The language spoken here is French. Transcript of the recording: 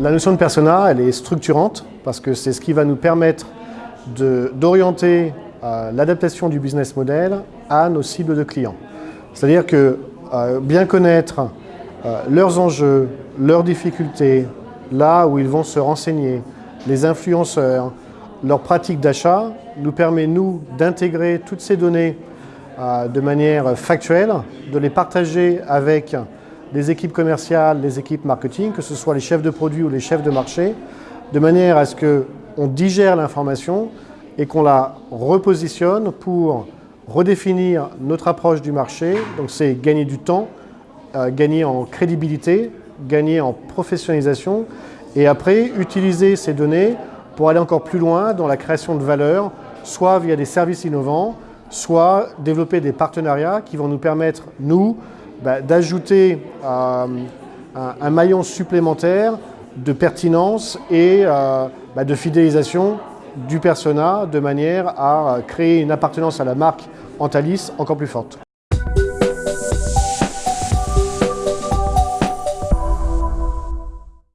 La notion de persona, est structurante parce que c'est ce qui va nous permettre d'orienter euh, l'adaptation du business model à nos cibles de clients. C'est-à-dire que euh, bien connaître euh, leurs enjeux, leurs difficultés, là où ils vont se renseigner, les influenceurs, leurs pratiques d'achat, nous permet, nous, d'intégrer toutes ces données de manière factuelle, de les partager avec les équipes commerciales, les équipes marketing, que ce soit les chefs de produits ou les chefs de marché, de manière à ce qu'on digère l'information et qu'on la repositionne pour redéfinir notre approche du marché. Donc c'est gagner du temps, euh, gagner en crédibilité, gagner en professionnalisation et après utiliser ces données pour aller encore plus loin dans la création de valeur, soit via des services innovants, soit développer des partenariats qui vont nous permettre, nous, bah, d'ajouter euh, un, maillon supplémentaire de pertinence et euh, bah, de fidélisation du persona de manière à créer une appartenance à la marque Antalis encore plus forte.